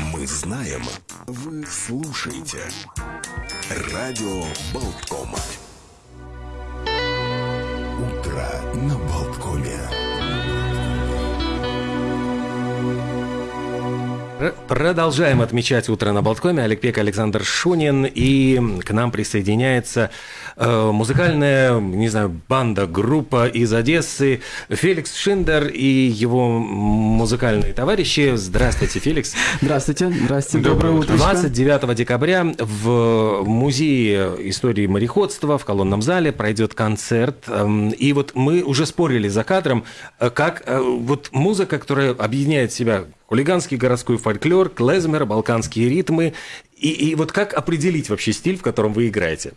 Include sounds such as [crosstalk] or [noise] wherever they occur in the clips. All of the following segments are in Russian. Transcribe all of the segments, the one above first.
Мы знаем, вы слушаете. Радио Болтком. Утро на Болткоме. Продолжаем отмечать утро на Болткоме. Олег Пек, Александр Шунин. И к нам присоединяется э, музыкальная, не знаю, банда, группа из Одессы. Феликс Шиндер и его музыкальные товарищи. Здравствуйте, Феликс. Здравствуйте. Здравствуйте. Доброе утро. 29 декабря в Музее истории мореходства в колонном зале пройдет концерт. Эм, и вот мы уже спорили за кадром, э, как э, вот музыка, которая объединяет себя хулиганский городской фольклор, клезмер, балканские ритмы. И, и вот как определить вообще стиль, в котором вы играете?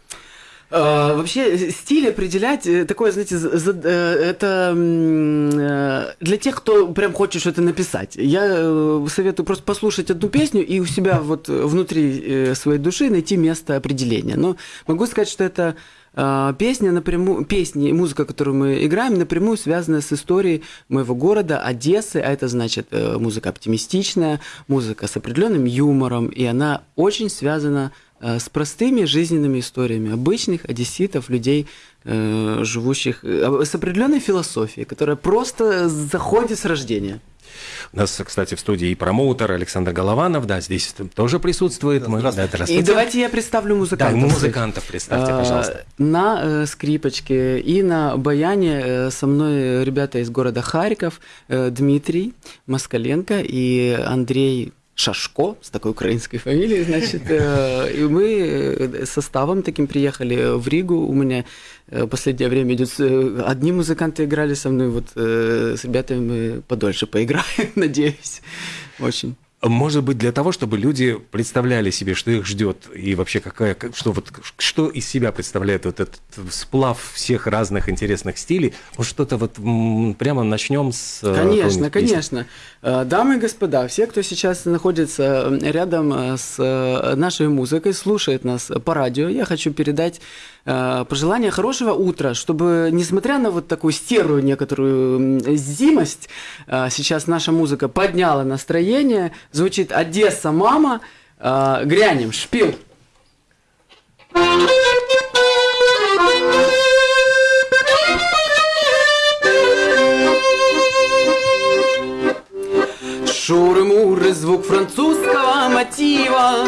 Uh, вообще стиль определять э, такое, знаете, э, это для тех, кто прям хочет что-то написать. Я советую просто послушать одну песню и у себя вот внутри своей души найти место определения. Но могу сказать, что это песня напрямую, песни и музыка, которую мы играем, напрямую связана с историей моего города, Одессы, а это значит э, музыка оптимистичная, музыка с определенным юмором, и она очень связана э, с простыми жизненными историями обычных одесситов, людей, э, живущих с определенной философией, которая просто заходит с рождения. У нас, кстати, в студии и промоутер Александр Голованов, да, здесь тоже присутствует. Мы, да, здравствуйте. И давайте я представлю музыкантов. Да, музыкантов представьте, пожалуйста. На э, скрипочке и на баяне э, со мной ребята из города Харьков, э, Дмитрий Москаленко и Андрей Шашко, с такой украинской [laughs] фамилией, значит, э, и мы э, составом таким приехали в Ригу. У меня э, последнее время идет... Одни музыканты играли со мной, вот с ребятами мы подольше поиграем, [laughs] надеюсь. Очень. Может быть, для того, чтобы люди представляли себе, что их ждет, и вообще какая, что, вот, что из себя представляет вот этот сплав всех разных интересных стилей, может, что-то вот прямо начнем с... Э, конечно, конечно. Э, дамы и господа, все, кто сейчас находится рядом э, с нашей музыкой, слушает нас по радио, я хочу передать пожелание хорошего утра, чтобы, несмотря на вот такую стерую некоторую зимость, сейчас наша музыка подняла настроение, звучит «Одесса, мама», э, грянем, шпил. Шуры-муры, звук французского мотива.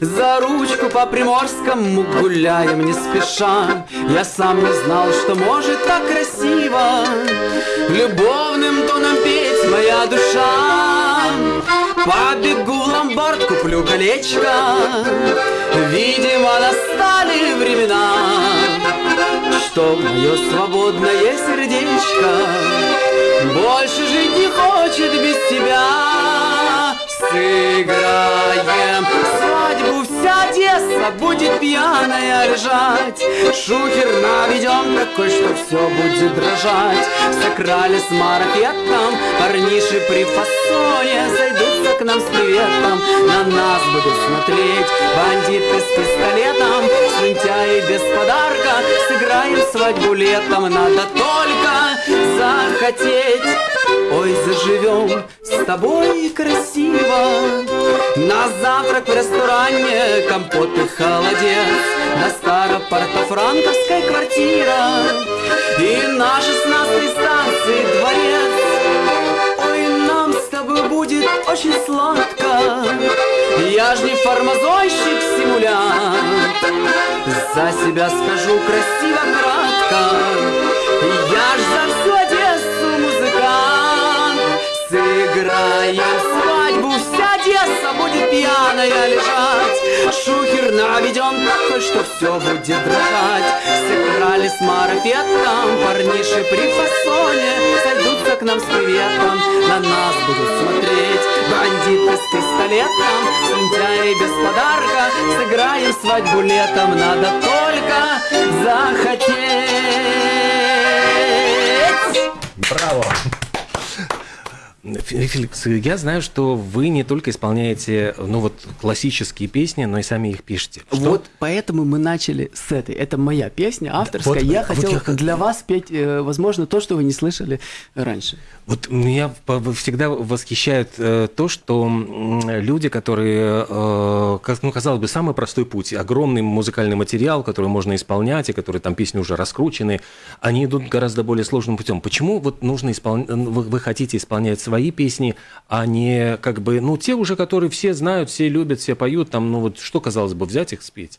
За ручку по Приморскому гуляем не спеша. Я сам не знал, что может так красиво. Любовным тоном петь моя душа Побегу в ломбард, куплю колечко. Видимо, настали времена Что мое свободное сердечко Больше жить не хочет без тебя. Вся Будет пьяная лежать Шухер наведем такой, что все будет дрожать. Сыграли с марафетом Парниши при фасоне Зайдутся к нам с приветом. На нас будут смотреть Бандиты с пистолетом. Слюнтяи без подарка Сыграем свадьбу летом Надо только захотеть. Ой, заживем с тобой красиво. На завтрак в ресторане компот и холодец. На старопортофранковской квартира И на шестнадцатой станции дворец. Ой, нам с тобой будет очень сладко. Я ж не фармазойщик, симулянт. За себя скажу красиво, кратко Я ж за все Сыграем. Свадьбу, вся Одесса будет пьяная лежать. Шухер наведем такой, что все будет дрожать. Сыграли с марафетом, парниши при фасоне. Сойдутся к нам с приветом, на нас будут смотреть. Бандиты с пистолетом, слюнтяи без подарка. Сыграем свадьбу летом, надо только захотеть. Браво! Феликс, я знаю, что вы не только исполняете ну вот классические песни, но и сами их пишете. Что? Вот поэтому мы начали с этой. Это моя песня авторская. Вот, я вот хотел я... для вас петь, э, возможно, то, что вы не слышали раньше. Вот меня всегда восхищает э, то, что люди, которые, э, ну, казалось бы, самый простой путь, огромный музыкальный материал, который можно исполнять, и которые там песни уже раскручены, они идут гораздо более сложным путем. Почему вот нужно исполнять, вы хотите исполнять свои песни, а не как бы, ну, те уже, которые все знают, все любят, все поют, там, ну, вот что, казалось бы, взять их спеть?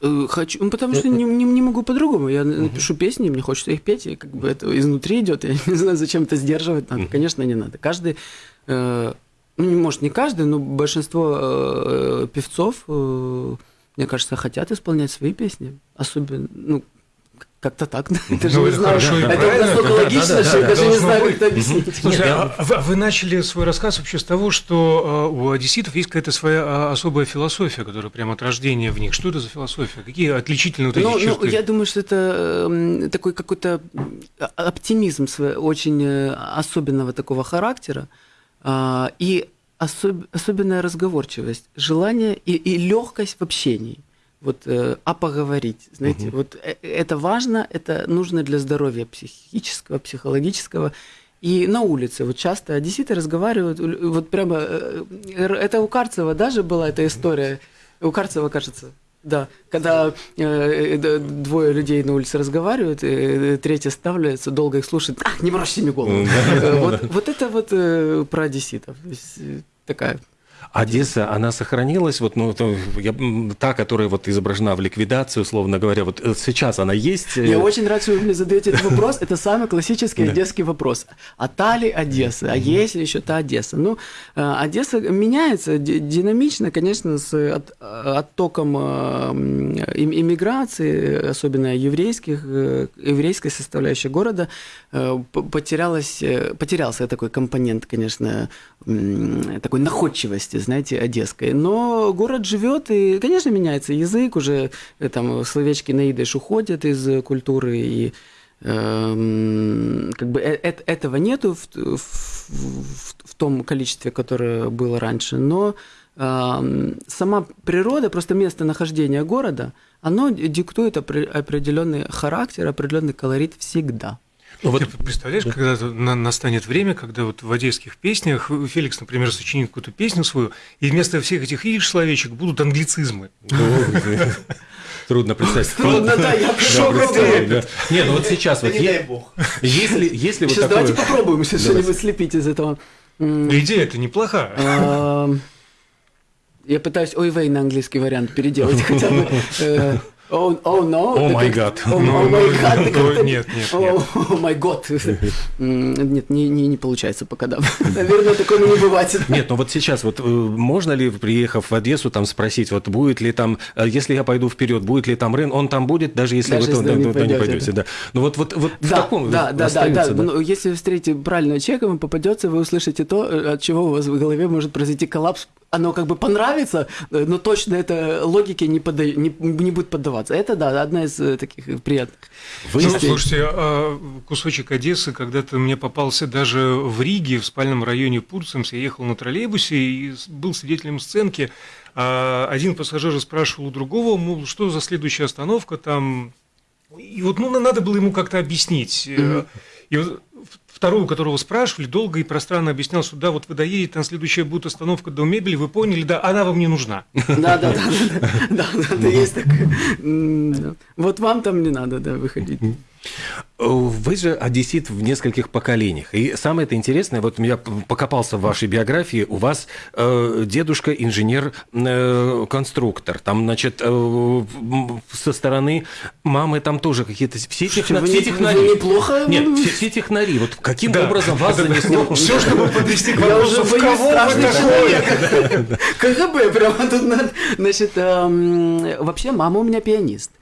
Э, хочу, ну, потому что не, не, не могу по-другому. Я uh-huh. пишу песни, мне хочется их петь, и как бы это изнутри идет. Я [laughs] не знаю, зачем это сдерживать надо. Uh-huh. Конечно, не надо. Каждый, э, ну, может, не каждый, но большинство э, певцов, э, мне кажется, хотят исполнять свои песни. Особенно, ну, как-то так, да? Это же не знаю. Это настолько логично, что я даже не знаю, как это объяснить. Слушай, а, а вы начали свой рассказ вообще с того, что а, у одесситов есть какая-то своя особая философия, которая прямо от рождения в них. Что это за философия? Какие отличительные вот эти ну, черты? Ну, я думаю, что это такой какой-то оптимизм очень э, особенного такого характера и особенная разговорчивость, желание и, и легкость в общении вот, э, а поговорить. Знаете, угу. вот э, это важно, это нужно для здоровья психического, психологического. И на улице вот часто одесситы разговаривают, вот прямо, э, это у Карцева даже была эта история, у Карцева, кажется, да, когда э, двое людей на улице разговаривают, и третий ставляется, долго их слушает, а, не морочьте мне голову. Вот, это вот про одесситов. Такая Одесса, она сохранилась, вот, ну, я, та, которая вот изображена в ликвидации, условно говоря, вот э, сейчас она есть. Э, я очень рад, что вы мне задаете этот вопрос. Это самый классический одесский вопрос. А та ли Одесса? А есть ли еще та Одесса? Ну, э, Одесса меняется динамично, конечно, с оттоком иммиграции, особенно еврейских, еврейской составляющей города, потерялась, потерялся такой компонент, конечно, такой находчивости, знаете, одесской. Но город живет, и, конечно, меняется язык, уже э, там словечки на идыш уходят из культуры, и э, как бы э, э этого нету в, в, в, в том количестве, которое было раньше, но э, сама природа, просто местонахождение города, оно диктует определенный характер, определенный колорит всегда. Ну, вот... Ты представляешь, когда настанет время, когда вот в одесских песнях Феликс, например, сочинит какую-то песню свою, и вместо всех этих идиш словечек будут англицизмы. [laughs] Трудно представить. Трудно, да, я пришел Не, ну вот сейчас вот... Не дай бог. Если, если вот Сейчас давайте попробуем что-нибудь слепить из этого. Идея это неплохая. Я пытаюсь ой вей на английский вариант переделать [laughs] хотя бы. Э. О май гад. О май гад. Нет, нет, О май год. Нет, не, не, не получается пока, да. Наверное, такое не бывает. Нет, ну вот сейчас вот э, можно ли, приехав в Одессу, там спросить, вот будет ли там, э, если я пойду вперед, будет ли там Рен, он там будет, даже если даже вы туда не, пойдете, не пойдете, да. Ну вот, вот, вот да, в таком да, да, да, да, да. Ну, если вы встретите правильного человека, вам попадется, вы услышите то, от чего у вас в голове может произойти коллапс оно как бы понравится, э, но точно это логике не, пода... не, не будет поддаваться. Это, да, одна из э, таких приятных. Вы... Ну, слушайте, а кусочек Одессы когда-то мне попался даже в Риге, в спальном районе Пурцемс. Я ехал на троллейбусе и был свидетелем сценки. А один пассажир спрашивал у другого, мол, что за следующая остановка там. И вот ну, надо было ему как-то объяснить. Mm-hmm. И вот второй, у которого спрашивали, долго и пространно объяснял, что да, вот вы доедете, там следующая будет остановка до мебели, вы поняли, да, она вам не нужна. Да, да, да, да, да, есть такое. Вот вам там не надо, да, выходить. Вы же одессит в нескольких поколениях. И самое это интересное, вот я покопался в вашей биографии, у вас э, дедушка инженер-конструктор. Э, там, значит, э, со стороны мамы там тоже какие-то... Все, техна... все технари. неплохо? Нет, все, все технари. Вот каким да. образом вас занесло... Все, чтобы подвести к вопросу, в кого вы такое? [laughs] КГБ прямо тут... Значит, эм, вообще мама у меня пианист.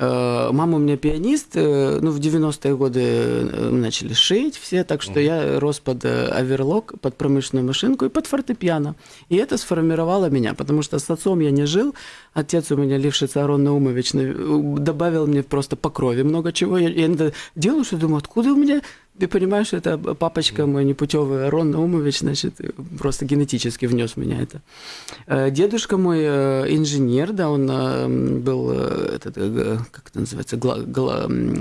Э, мама у меня пианист, э, ну, в 90-е годы э, начали шить все, так что я рос под оверлок, под промышленную машинку и под фортепиано. И это сформировало меня, потому что с отцом я не жил. Отец у меня, Лившиц Арон Наумович, добавил мне просто по крови много чего. Я, я делаю, что думаю, откуда у меня ты понимаешь, это папочка мой непутевый Арон Наумович, значит, просто генетически внес меня это. Дедушка мой инженер, да, он был, этот, как это называется,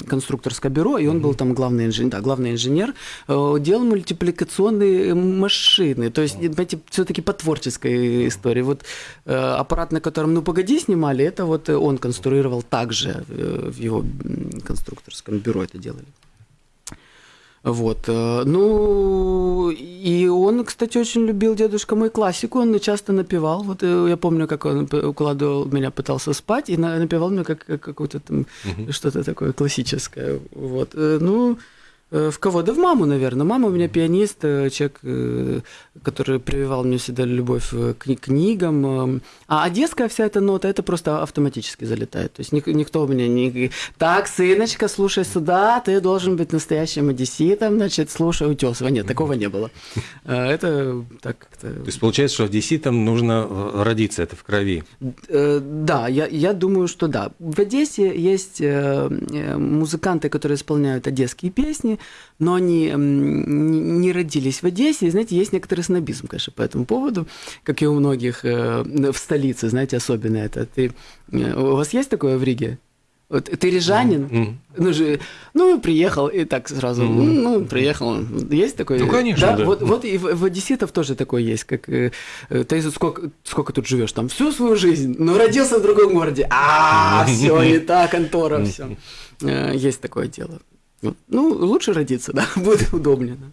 конструкторское бюро, и он был там главный инженер, да, главный инженер, делал мультипликационные машины, то есть, знаете, все-таки по творческой истории. Вот аппарат, на котором «Ну, погоди» снимали, это вот он конструировал также в его конструкторском бюро это делали. Вот. Э, ну, и он, кстати, очень любил дедушка мой классику, он часто напевал. Вот э, я помню, как он укладывал меня, пытался спать, и напевал мне как, как какое-то там угу. что-то такое классическое. Вот. Э, ну, в кого? Да в маму, наверное. Мама у меня пианист, э, человек, э, который прививал мне всегда любовь к книгам. А одесская вся эта нота, это просто автоматически залетает. То есть никто у меня не... Так, сыночка, слушай сюда, ты должен быть настоящим одесситом, значит, слушай утесова. Нет, такого не было. Это так как-то... То есть получается, что одесситам нужно родиться, это в крови? Да, я, я думаю, что да. В Одессе есть музыканты, которые исполняют одесские песни, но они не родились в Одессе. И, знаете, есть некоторый снобизм, конечно, по этому поводу, как и у многих э, в столице, знаете, особенно это. Ты, э, у вас есть такое в Риге? Вот ты рижанин, mm-hmm. ну же, ну приехал и так сразу, mm-hmm. ну приехал, есть такое? Ну конечно, да. да. Вот, вот и в, в одесситов тоже такое есть, как э, ты сколько сколько тут живешь там всю свою жизнь, но родился в другом городе, а [laughs] все не так, контора, все, есть такое дело. Ну, лучше родиться, да, [laughs] будет удобнее. Да.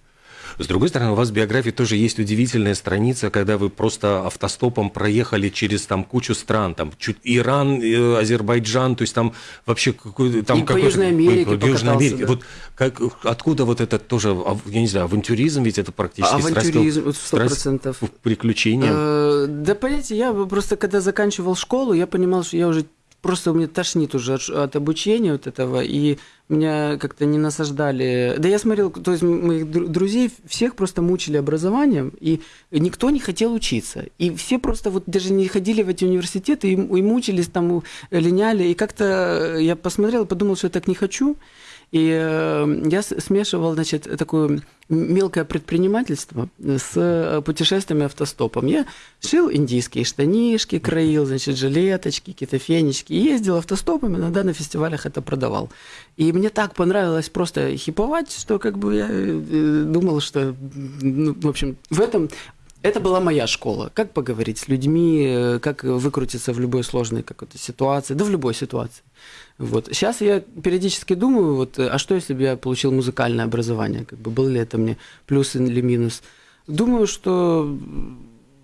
С другой стороны, у вас в биографии тоже есть удивительная страница, когда вы просто автостопом проехали через там кучу стран, там чуть Иран, э, Азербайджан, то есть там вообще какой там и какой по Южной Америке, по Южной Америке. Да. Вот как, откуда вот это тоже, я не знаю, авантюризм ведь это практически авантюризм, сто процентов приключения. Э, да, понимаете, я просто когда заканчивал школу, я понимал, что я уже просто у меня тошнит уже от, от обучения вот этого, и меня как-то не насаждали. Да я смотрел, то есть моих друзей всех просто мучили образованием, и никто не хотел учиться. И все просто вот даже не ходили в эти университеты, и, и мучились там, линяли, и как-то я посмотрел подумал, что я так не хочу. И э, я смешивал, значит, такое мелкое предпринимательство с э, путешествиями автостопом. Я шил индийские штанишки, краил, значит, жилеточки, какие-то фенечки. Ездил автостопом, иногда на фестивалях это продавал. И мне так понравилось просто хиповать, что как бы я э, думал, что, ну, в общем, в этом это была моя школа. Как поговорить с людьми, как выкрутиться в любой сложной какой-то ситуации, да в любой ситуации. Вот. Сейчас я периодически думаю, вот, а что если бы я получил музыкальное образование? Как бы, был ли это мне плюс или минус? Думаю, что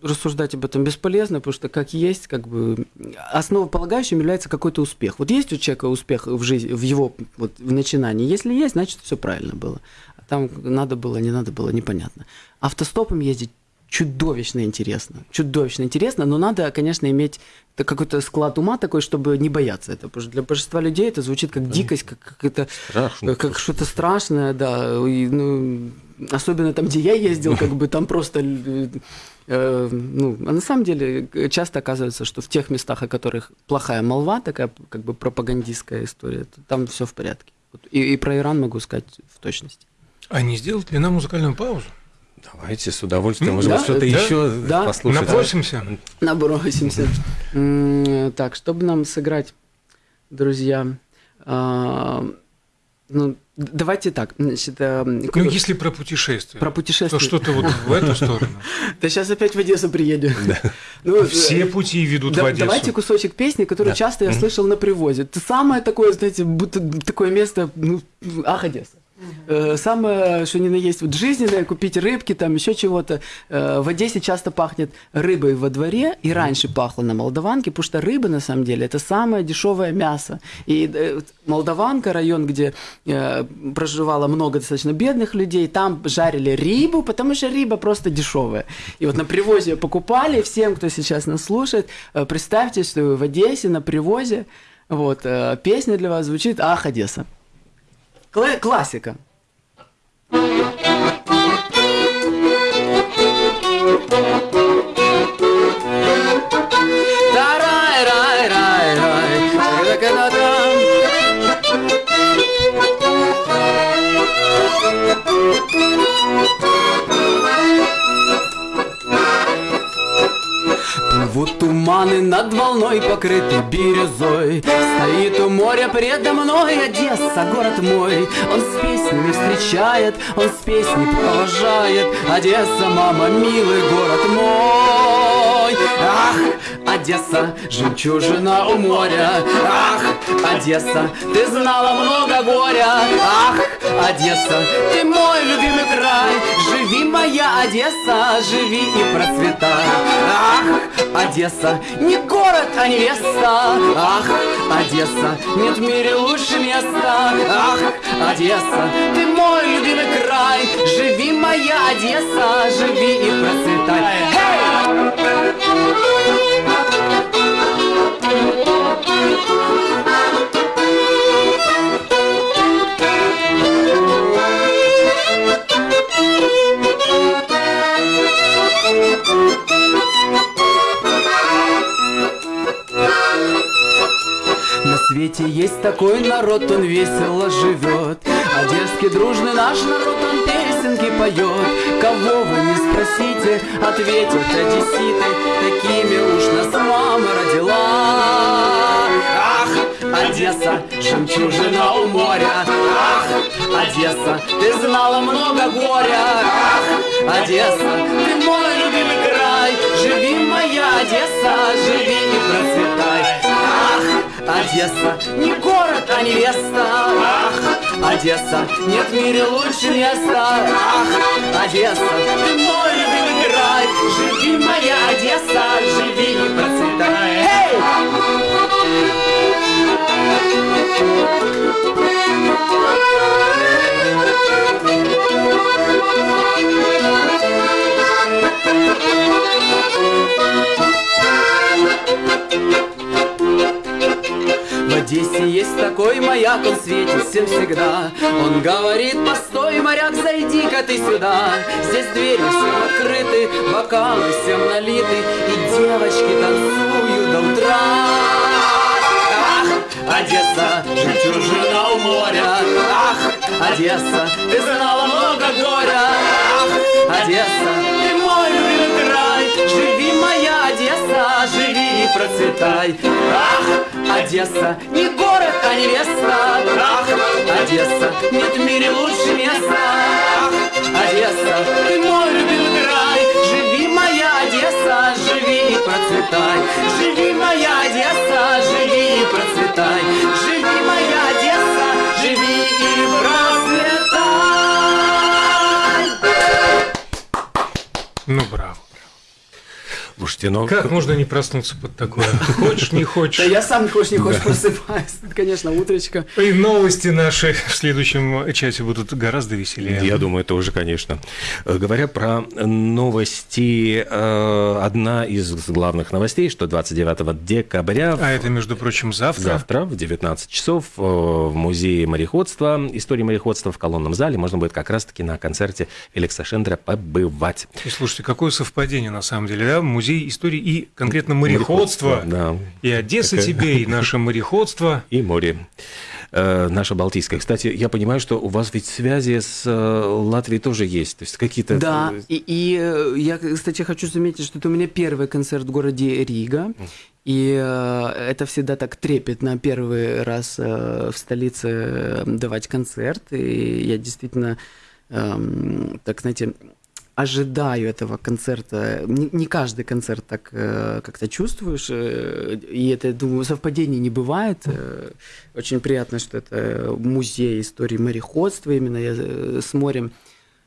рассуждать об этом бесполезно, потому что как есть, как бы основополагающим является какой-то успех. Вот есть у человека успех в жизни, в его вот, в начинании. Если есть, значит все правильно было. А там надо было, не надо было, непонятно. Автостопом ездить чудовищно интересно. Чудовищно интересно, но надо, конечно, иметь какой-то склад ума такой, чтобы не бояться этого. Потому что для большинства людей это звучит как дикость, как, как это Страшно. как что-то страшное, да. И, ну, особенно там, где я ездил, как бы там просто э, ну, а на самом деле часто оказывается, что в тех местах, о которых плохая молва, такая как бы пропагандистская история, там все в порядке. И, и про Иран могу сказать в точности. А не сделать ли нам музыкальную паузу? Давайте с удовольствием. Может да, что-то да, еще да. послушать. Набросимся. Набросимся. Так, чтобы нам сыграть, друзья, а, ну, давайте так. Значит, а, ну, если про путешествие. Про путешествие. То что-то вот в эту сторону. [laughs] Да сейчас опять в Одессу приеду. [laughs] Ну, Все пути ведут в Одессу. Давайте кусочек песни, который часто я слышал на привозе. Это самое такое, знаете, будто такое место, ну, ах, Одесса. Э, самое, что ни на есть, вот жизненное, купить рыбки, там еще чего-то. Э, в Одессе часто пахнет рыбой во дворе, и раньше пахло на Молдаванке, потому что рыба, на самом деле, это самое дешевое мясо. И э, Молдаванка, район, где проживало много достаточно бедных людей, там жарили рыбу, потому что рыба просто дешевая. И вот на привозе ее покупали, всем, кто сейчас нас слушает, представьте, что в Одессе на привозе Вот, песня для вас звучит «Ах, Одесса». Кла- классика. Тарай-рай-рай-рай, чака-ка-да-дам. Плывут туманы над волной, покрыты бирюзой. Стоит у моря предо мной Одесса, город мой. Он с песнями встречает, он с песней провожает. Одесса, мама, милый город мой Ах, Одесса, жемчужина у моря. Ах, Одесса, ты знала много горя. Ах, Одесса, ты мой любимый край. Живи, моя Одесса, живи и процветай. Ах, Одесса, не город, а невеста. Ах, Одесса, нет в мире лучше места. Ах, Одесса, ты мой любимый край. Живи, моя Одесса, живи и процветай. Эй! Свете есть такой народ, он весело живет. Одесский дружный наш народ, он песенки поет. Кого вы не спросите, ответят одесситы Такими уж нас мама родила. Ах, Одесса, жемчужина у моря. Ах, Одесса, ты знала много горя. Ах, Одесса, ты мой любимый край. Живи, моя Одесса, живи и процветай. Ах, Одесса, не город, а невеста. Ах, Одесса, нет в мире лучше места. Ах, Одесса, ты мой любимый край Живи, моя Одесса, живи и процветай. Эй! В Одессе есть такой маяк, он светит всем всегда. Он говорит, постой, моряк, зайди-ка ты сюда. Здесь двери всем открыты, бокалы всем налиты И девочки танцуют до утра. Ах, Одесса, жемчужина у моря. Ах, Одесса, ты знала много горя. Ах, Одесса, ты мой любимый край Живи, моя Одесса, живи и процветай. Ах, Одесса, не город, а невеста. Ах, Одесса, нет в мире лучше места. Ах, Одесса, ты мой любимый Слушайте, ну... Как можно не проснуться под такое? Хочешь, не хочешь. Да я сам, хочешь не хочешь, просыпаюсь. Это, [laughs] Конечно, утречка. И новости наши в следующем часе будут гораздо веселее. Я думаю, тоже, конечно. Э, Говоря про новости, э, одна из главных новостей, что 29 декабря А это, между прочим, завтра. Завтра в 19 часов э, в музее мореходства, истории мореходства в колонном зале можно будет как раз-таки на концерте Феликса Шендера побывать. И слушайте, какое совпадение на самом деле, да? Музей истории и конкретно мореходства. Да. И Одесса Такая- тебе, и наше мореходство. [laughs] И море. Э, Наше Балтийское. Кстати, я понимаю, что у вас ведь связи с э, Латвией тоже есть. То есть какие-то... Да, э, и, и э, я, кстати, хочу заметить, что это у меня первый концерт в городе Рига. И э, это всегда так трепетно первый раз э, в столице давать концерт. И я действительно, эм, так знаете, ожидаю этого концерта. Не, не каждый концерт так э, как-то чувствуешь. э, и это, думаю, совпадений не бывает. Э, очень приятно, что это музей истории мореходства именно я, э, с морем.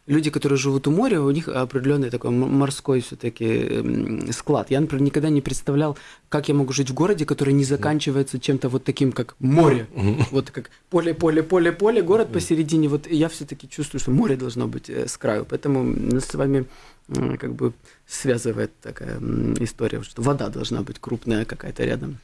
Люди, которые живут у моря, у них определенный такой морской все-таки склад. Я, например, никогда не представлял, как я могу жить в городе, который не заканчивается чем-то вот таким, как море. Вот как поле, поле, поле, поле, город посередине. Вот я все-таки чувствую, что море должно быть э, с краю. Поэтому нас с вами как бы связывает такая история, что вода должна быть крупная какая-то рядом.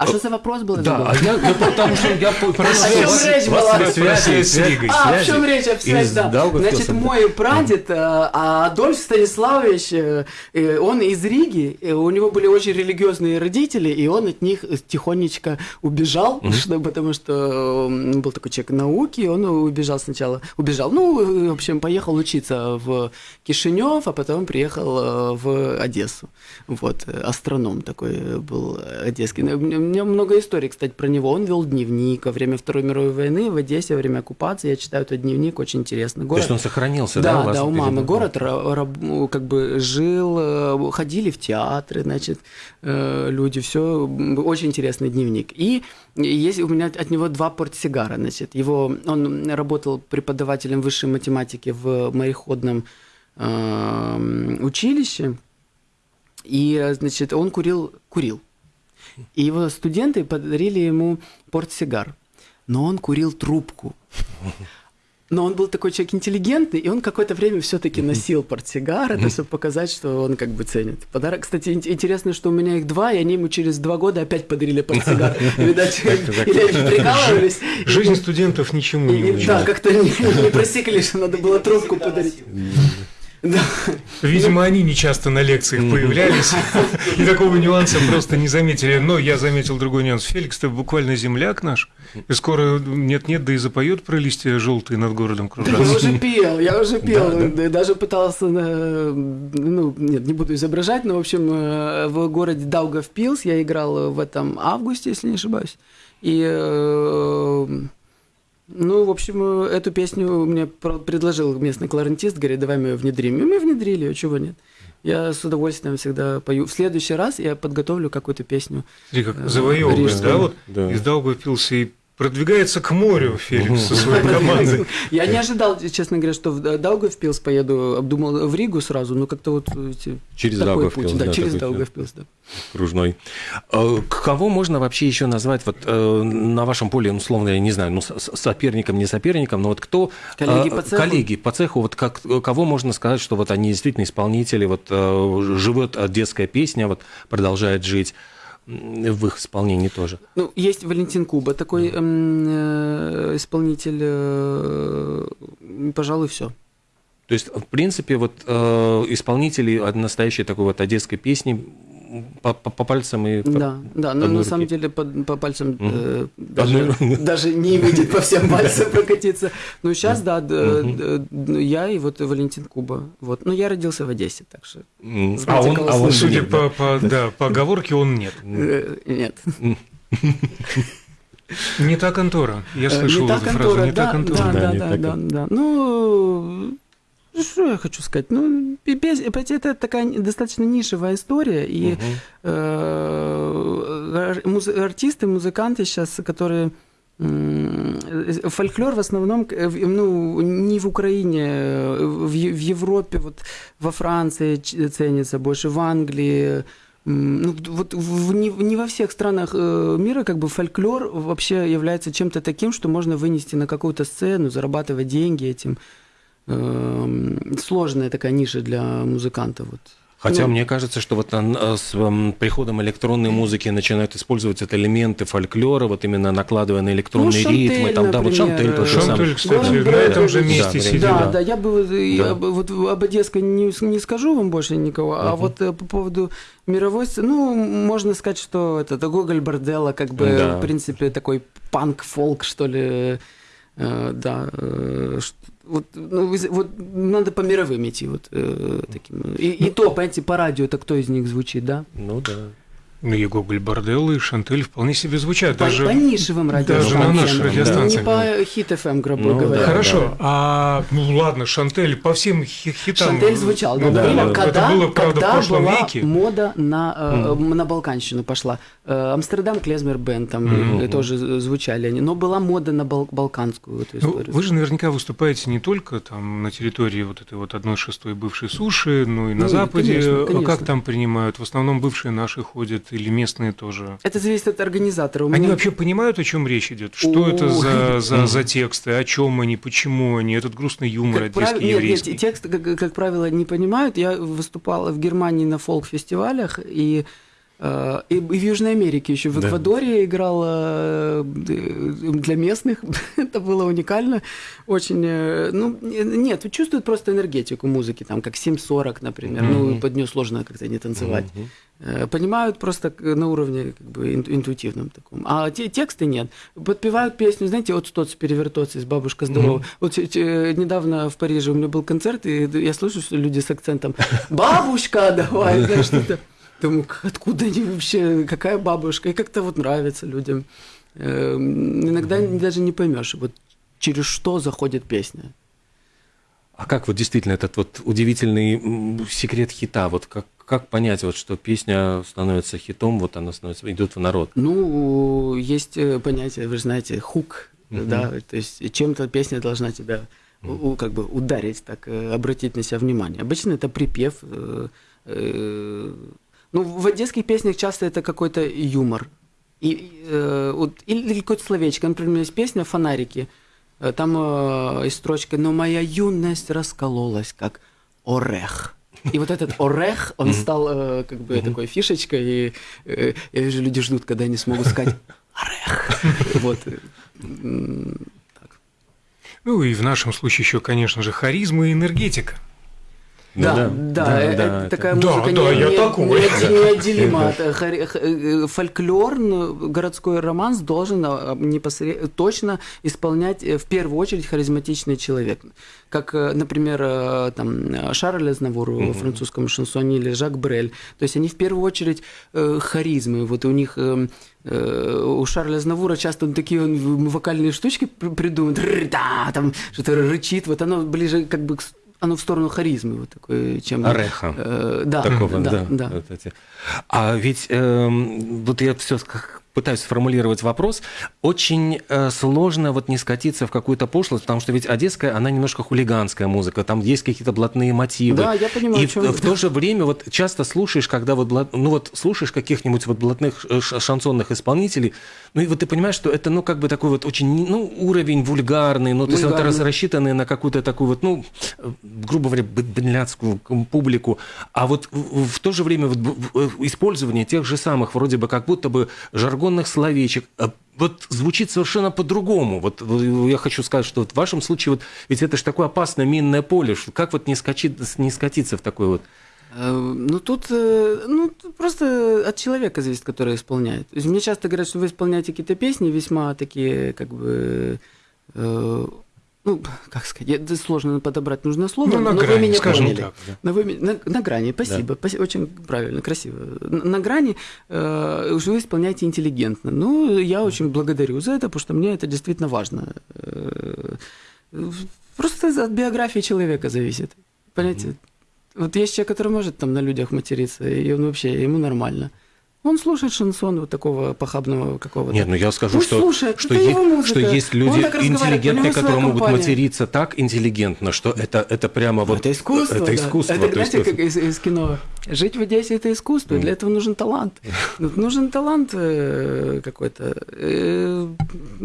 А что за вопрос был? Да, а я, я потому что я по- О [laughs] связь. чем вас- связи, С Ригой. А, в чем речь об связи, да. Значит, мой прадед, э, а Адольф Станиславович, э, э, он из Риги, э, у него были очень религиозные родители, и он от них тихонечко убежал, [laughs] что, потому что был такой человек науки, он убежал сначала, убежал, ну, э, в общем, поехал учиться в Кишинев, а потом приехал э, в Одессу. Вот, э, астроном такой э, был э, одесский. Меня- много историй, кстати, про него. Он вел дневник во время Второй мировой войны в Одессе, во время оккупации. Я читаю этот дневник, очень интересно. То есть он сохранился, да, да, у вас да, у мамы город как бы жил, э, ходили в театры, значит, э, люди, все очень интересный дневник. И есть у меня от него два портсигара, значит, его он работал преподавателем высшей математики в мореходном э, училище, и э, значит он курил курил, и его студенты подарили ему портсигар, но он курил трубку. Но он был такой человек интеллигентный, и он какое-то время все-таки носил портсигар, это чтобы показать, что он как бы ценит. Подарок, кстати, ин- интересно, что у меня их два, и они ему через два года опять подарили портсигар. [laughs] Видать, или они прикалывались. Жизнь студентов ничему не и- Да, как-то не, не просекли, что надо было трубку подарить. Да. Видимо, они не часто на лекциях появлялись, [laughs] и такого нюанса просто не заметили. Но я заметил другой нюанс. Феликс, ты буквально земляк наш, и скоро нет-нет, да и запоет про листья желтые над городом Я кружатся. уже пел, я уже пел, да, даже пытался, э, ну, нет, не буду изображать, но, в общем, э, в городе Даугавпилс я играл в этом августе, если не ошибаюсь, и, э, ну, в общем, э, эту песню мне предложил местный кларнетист, говорит, давай мы ее внедрим, и мы внедрили ее, чего нет. Я с удовольствием всегда пою. В следующий раз я подготовлю какую-то песню. Смотри, как завоевывает, Рижская. да, вот Да. из Даугавпилса и продвигается к морю Феликс со своей командой. Я не ожидал, честно говоря, что в Даугавпилс поеду, обдумал в Ригу сразу, но как-то вот эти- Через Даугавпилс, да, да, через. Даугавпилс, да. кружной. К- Кого можно вообще еще назвать вот э, на вашем поле, ну, условно, я не знаю, ну, соперником, не соперником, но вот кто... Коллеги э, по цеху? Коллеги по цеху, вот как, кого можно сказать, что вот они действительно исполнители, вот э, живет детская песня, вот продолжает жить в их исполнении тоже. Ну, есть Валентин Куба, такой э, исполнитель, э, пожалуй, все. То есть, в принципе, вот э, исполнители от настоящей такой вот одесской песни по, по- по пальцам и... по- Да, да, но одной на самом руки. деле по, по пальцам э, Одной даже, [laughs] даже не выйдет по всем [laughs] пальцам прокатиться. Ну, сейчас, да, я и вот Валентин Куба. Вот. Ну, я родился в Одессе, так что... А он, а он? Судя да. по, по- да, [laughs] по оговорке, он нет. э, нет. Не та контора. Я Э, слышал не та эту фразу. Не та да, контора. Да, Да, да, да, та да, да. Ну, что я хочу сказать? Ну, пес- это такая достаточно нишевая история, и э, ар- муз- артисты, музыканты сейчас, которые э, фольклор в основном, э, ну, не в Украине, э, в, Европе, вот во Франции ценится больше, в Англии, Ну, вот в- не, не во всех странах э, мира как бы фольклор вообще является чем-то таким, что можно вынести на какую-то сцену, зарабатывать деньги этим. Эм, Сложная такая ниша для музыкантов. Вот. Хотя Ну, мне кажется, что вот э, с м, приходом электронной музыки начинают использовать это элементы фольклора, вот именно накладывая на электронные Ну, ритмы. Шантель, Там, да, вот Шантель тот же. Шантель, кстати, на этом же месте да, сидит. Да, да. да, я бы э, Да. я вот об Одесской не, не скажу вам больше никого, а вот э, по поводу мировой сцены, ну, можно сказать, что это, это Гоголь Борделла, как бы, Да. в принципе, такой панк-фолк, что ли, э, да, э, вот, ну, вот надо по мировым идти, вот э, таким. И, и то, понимаете, по радио, это кто из них звучит, да? Ну да. Ну, и Гоголь Борделло, и Шантель вполне себе звучат. По, Даже... по нишевым радиостанциям. нашей Не- радиостанции. Не по хит FM, грубо Ну, говоря. да. Хорошо, а ну ладно, Шантель по всем хи- хитам. Шантель звучал, Ну да, да, было, это когда, было, правда, в когда прошлом была веке. мода на, э, на Балканщину пошла. Э, Амстердам Клезмер Бенд там э, тоже з- звучали они, но была мода на бал- балканскую эту Ну, историю. вы же наверняка выступаете не только там на территории вот этой вот одной шестой бывшей суши, но и на Ну, Западе. конечно, А конечно. Как там принимают? В основном бывшие наши ходят или местные тоже? Это зависит от организатора. У Они меня- вообще понимают, о чем речь идет? Что это за, за, за тексты? О чем они? Почему они? Этот грустный юмор Как одесский, нет, нет, еврейский. текст, как, как правило, не понимают. Я выступала в Германии на фолк-фестивалях, и Э, и в Южной Америке еще, в Эквадоре да. играл э, для местных. [laughs] Это было уникально. Очень, э, ну, нет, чувствуют просто энергетику музыки, там, как 7.40, например. Mm-hmm. Ну, под нее сложно как-то не танцевать. Mm-hmm. Понимают просто на уровне как бы интуитивном таком. А те, тексты нет. Подпевают песню, знаете, от «Стоц перевертоться» из «Бабушка здорова». Mm-hmm. Вот недавно в Париже у меня был концерт, и я слышу, что люди с акцентом «Бабушка, давай!» знаешь, что-то. Думаю, откуда они вообще, какая бабушка, и как-то вот нравится людям. Эм, иногда mm-hmm. даже не поймешь, вот через что заходит песня. А как вот действительно этот вот удивительный секрет хита, вот как, как понять, вот, что песня становится хитом, вот она становится, идет в народ? Ну, есть э, понятие, вы же знаете, хук, uh-huh. да, то есть чем-то песня должна тебя uh-huh. как бы ударить, так, э, обратить на себя внимание. Обычно это припев, э, ну, в одесских песнях часто это какой-то юмор. И, э, вот, или какое-то словечко. Например, есть песня «Фонарики». Э, там э, есть строчка «Но моя юность раскололась, как орех». И вот этот орех, он стал э, как бы такой фишечкой, и э, я вижу, люди ждут, когда они смогут сказать орех. Вот. Ну и в нашем случае еще, конечно же, харизма и энергетика. Да, да, да, да, это да такая это... музыка да, не, да, не, я такой. неотделима от [laughs] э, фольклор, городской романс должен а, непосредственно точно исполнять э, в первую очередь харизматичный человек, как, э, например, там Шарль Азнавур угу. французском шансоне или Жак Брель. То есть они в первую очередь харизмы. Вот у них у Шарля Азнавура часто он такие он вокальные штучки придумывает, да, там что-то рычит, вот оно ближе как бы к оно в сторону харизмы вот такой, чем... Ореха. Э, да, Такого, да, да. да. Вот эти. А ведь э, вот я все пытаюсь сформулировать вопрос, очень э, сложно вот не скатиться в какую-то пошлость, потому что ведь одесская, она немножко хулиганская музыка, там есть какие-то блатные мотивы. Да, я понимаю. И в, в то же время вот часто слушаешь, когда вот, блат, ну вот слушаешь каких-нибудь вот блатных э, шансонных исполнителей, ну и вот ты понимаешь, что это, ну, как бы такой вот очень, ну, уровень вульгарный, ну, то есть вот рассчитанный на какую-то такую вот, ну, грубо говоря, бедляцкую публику, а вот в, в то же время вот использование тех же самых вроде бы как будто бы жаргонных словечек, а вот звучит совершенно по-другому. Вот я хочу сказать, что вот в вашем случае вот ведь это же такое опасное минное поле, что как вот не, скачить, не скатиться в такой вот Э, ну, тут э, ну, просто от человека зависит, который исполняет. Мне часто говорят, что вы исполняете какие-то песни весьма такие, как бы, э, ну, как сказать, это сложно подобрать нужное слово, ну, на но грани, вы меня скажем поняли. Так, да. но вы, на, на грани, спасибо, да. очень правильно, красиво. На, на грани э, вы исполняете интеллигентно. Ну, я очень благодарю за это, потому что мне это действительно важно. Э, просто от биографии человека зависит. Понимаете? Mm-hmm. Вот есть человек, который может там на людях материться, и он вообще, ему нормально. Он слушает шансон вот такого похабного какого-то. Нет, ну я скажу, Пусть что, слушает, что, есть, что есть люди интеллигентные, которые могут материться так интеллигентно, что это, это прямо вот... Это искусство, Это да. искусство. Это, знаете, искусство. как из, из кино. Жить в Одессе – это искусство, mm. для этого нужен талант. [laughs] Нужен талант э, какой-то. Э,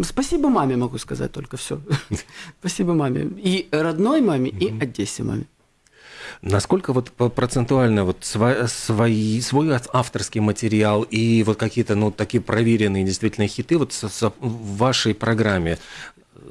спасибо маме, могу сказать только все. [laughs] Спасибо маме. И родной маме, и Одессе маме. Насколько вот процентуально вот свой, свой, авторский материал и вот какие-то ну, такие проверенные действительно хиты вот в вашей программе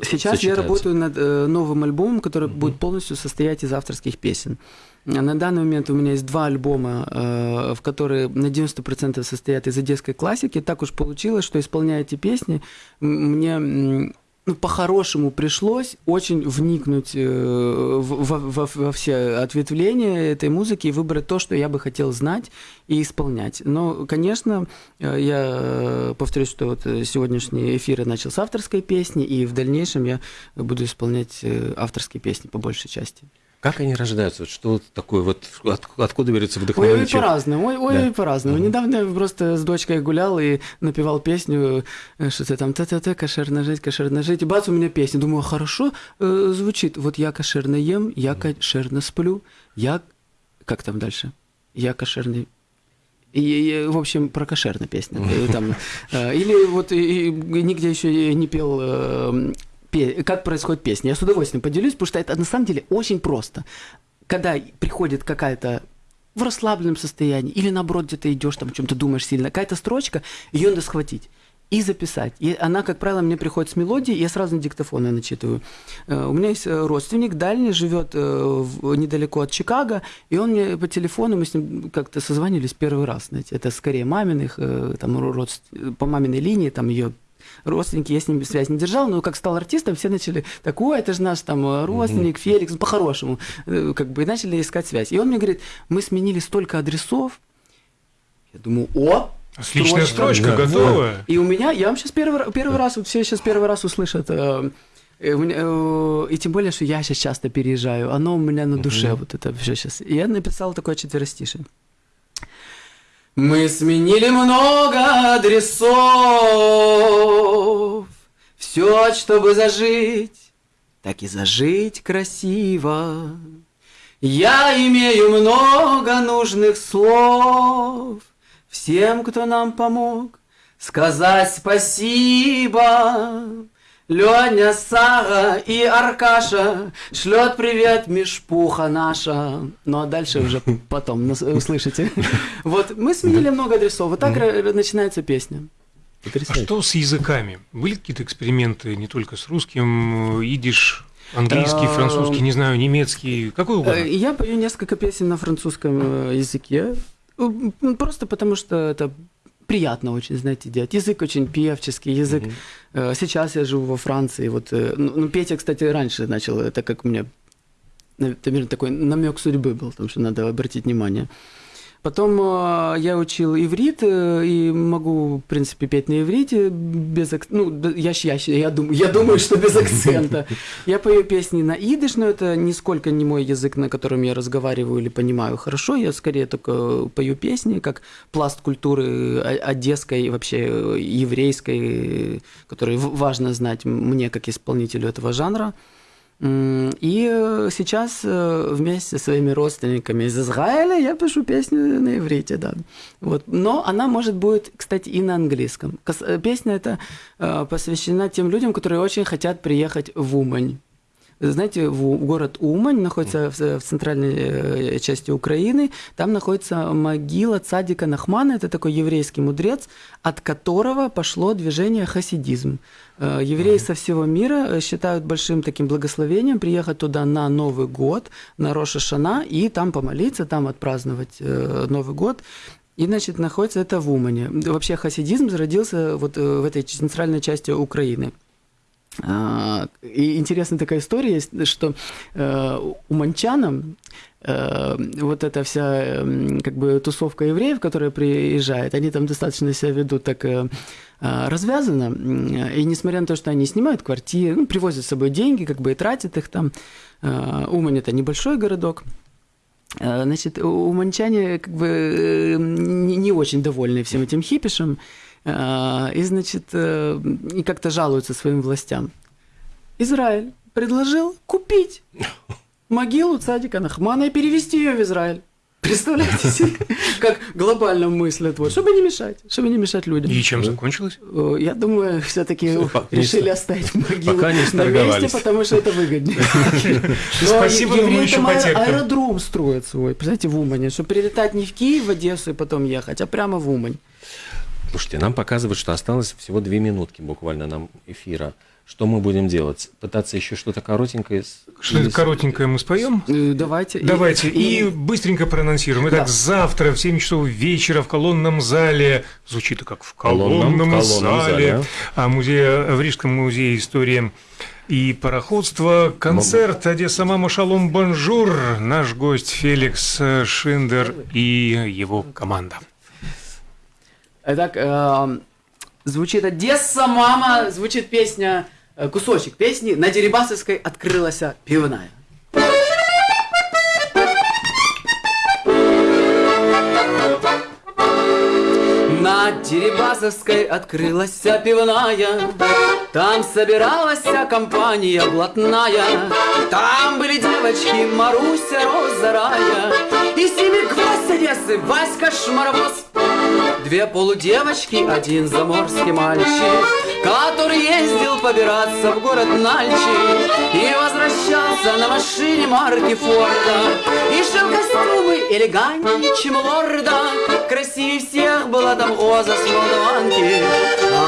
Сейчас я работаю над э, новым альбомом, который mm-hmm. будет полностью состоять из авторских песен. На данный момент у меня есть два альбома, э, в которые на 90% состоят из одесской классики. Так уж получилось, что исполняя эти песни, мне ну, по-хорошему пришлось очень вникнуть э, во, во, во все ответвления этой музыки и выбрать то, что я бы хотел знать и исполнять. Но, конечно, э, я повторюсь, что вот сегодняшний эфир я начал с авторской песни, и в дальнейшем я буду исполнять э, авторские песни по большей части. Как они рождаются? Что такое? Вот от, откуда берется вдохновение? Ой, ой, по-разному. Ой, ой, да. по-разному. Угу. Недавно я просто с дочкой гулял и напевал песню, э, что-то там та-та-та, кошерно жить, кошерно жить. И бац, у меня песня. Думаю, хорошо э, звучит. Вот я кошерно ем, я кошерно сплю, я... Как там дальше? Я кошерный и, и, в общем, про кошерная песня. [laughs] Там, э, или вот и, и, нигде еще не пел э, как происходит песня. Я с удовольствием поделюсь, потому что это на самом деле очень просто. Когда приходит какая-то в расслабленном состоянии, или наоборот, где-то идешь, там, о чем-то думаешь сильно, какая-то строчка, ее надо схватить и записать. И она, как правило, мне приходит с мелодией, я сразу на диктофон ее начитываю. Э, у меня есть э, родственник дальний, живет э, недалеко от Чикаго, и он мне по телефону, мы с ним как-то созванивались первый раз, знаете, это скорее маминых, там, родств... по маминой линии, там ее родственники, я с ним связь не держал, но как стал артистом, все начали, так, ой, это же наш там родственник, Феликс, ну, по-хорошему, как бы, и начали искать связь. И он мне говорит, мы сменили столько адресов, я думаю, о, Отличная строчка, строчка готова. И у меня, я вам сейчас первый, первый раз, все сейчас первый раз услышат. Э, э, э, и тем более, что я сейчас часто переезжаю, оно у меня на душе, uh-huh. вот это все сейчас. И я написал такое четверостишее. Мы сменили много адресов, все, чтобы зажить, так и зажить красиво. Я имею много нужных слов – всем, кто нам помог, сказать спасибо. Леня, Сара и Аркаша шлет привет Мишпуха наша. Ну а дальше уже [laughs] потом услышите. Вот мы сменили много адресов. Вот так начинается песня. А что с языками? Были какие-то эксперименты не только с русским, идиш, английский, французский, не знаю, немецкий, какой угодно? Э, я пою несколько песен на французском э, языке. Просто потому что это приятно очень, знаете, делать. Язык очень певческий, язык. Mm-hmm. Сейчас я живу во Франции. Вот, э, ну, ну, Петя, кстати, раньше начал, это как у меня, наверное, такой намек судьбы был, потому что надо обратить внимание. Потом э, я учил иврит э, и могу, в принципе, петь на иврите без акцента. Ну, я, я, я, думаю, я думаю, что без акцента. Я пою песни на идыш, но это нисколько не мой язык, на котором я разговариваю или понимаю хорошо. Я скорее только пою песни, как пласт культуры одесской, вообще еврейской, который важно знать мне, как исполнителю этого жанра. И э, сейчас э, вместе со своими родственниками из Израиля я пишу песню на иврите, да. Вот. Но она может быть, кстати, и на английском. Э, песня эта посвящена тем людям, которые очень хотят приехать в Умань. Знаете, в город Умань находится в центральной части Украины. Там находится могила цадика Нахмана. Это такой еврейский мудрец, от которого пошло движение хасидизм. Э, евреи со всего мира э, считают большим таким благословением приехать туда на Новый год, на Роша Шана, и там помолиться, там отпраздновать э, Новый год. И, значит, находится это в Умане. Вообще хасидизм зародился вот в этой центральной части Украины. А, и интересная такая история есть, что уманчанам вот эта вся как бы тусовка евреев, которая приезжает, они там достаточно себя ведут так а, развязано. И несмотря на то, что они снимают квартиры, ну, привозят с собой деньги, как бы и тратят их там. Умань – это небольшой городок. Значит, уманчане как бы э, не очень довольны всем этим хипишем. И, значит, э, и как-то жалуются своим властям. Израиль предложил купить могилу цадика Нахмана и перевести ее в Израиль. Представляете себе, как глобально мыслят, вот, чтобы не мешать, чтобы не мешать людям. И чем закончилось? Э, я думаю, все-таки решили оставить могилу Пока не на месте, потому что это выгоднее. Спасибо, но еще аэродром строят свой, представляете, в Умане, чтобы прилетать не в Киев, в Одессу и потом ехать, а прямо в Умань. Слушайте, нам показывают, что осталось всего две минутки буквально нам эфира. Что мы будем делать? Пытаться еще что-то коротенькое? Что-то коротенькое мы споем? Э, давайте. Давайте. И, и быстренько проанонсируем. Итак, да. завтра в 7 часов вечера в колонном зале, звучит как в колонном, колонном, колонном зале, зале, а музее, в Рижском музее истории и пароходство, концерт Одесса Мама Шалом Bonjour, наш гость Феликс Шиндер и его команда. Итак, э, звучит Одесса Мама, звучит песня Э, кусочек песни. «На Дерибасовской открылась пивная». На Дерибасовской открылась пивная, Там собиралась компания блатная, Там были девочки Маруся, Роза, Рая, И Семи гвоздь Одессы, Васька Шмаровоз, Две полудевочки, один заморский мальчик, Который ездил побираться в город Нальчи И возвращался на машине марки Форда. И шил костюмы элегантнее, чем лорда Красивее всех была там Оза с Молдаванки.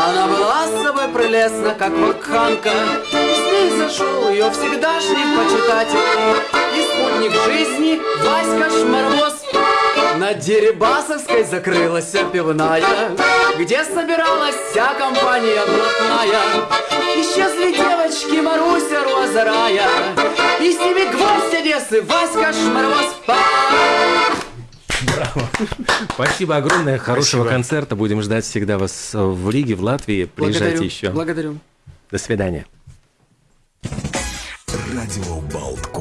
Она была с собой прелестна, как вакханка И с ней зашел ее всегдашний почитатель И спутник жизни Васька Шмарвоз на Дерибасовской закрылась пивная, Где собиралась вся компания блатная. Исчезли девочки Маруся Роза И с ними гвоздь Одессы Васька Шмарвоз. Браво. Спасибо огромное. Хорошего Спасибо. концерта. Будем ждать всегда вас в Риге, в Латвии. Приезжайте Благодарю. еще. Благодарю. До свидания. Радио Болтком.